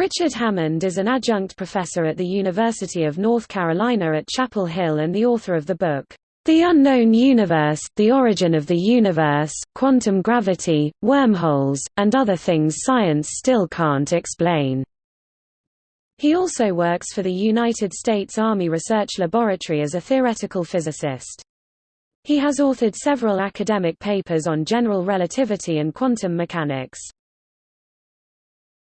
Richard Hammond is an adjunct professor at the University of North Carolina at Chapel Hill and the author of the book, The Unknown Universe, The Origin of the Universe, Quantum Gravity, Wormholes, and Other Things Science Still Can't Explain. He also works for the United States Army Research Laboratory as a theoretical physicist. He has authored several academic papers on general relativity and quantum mechanics.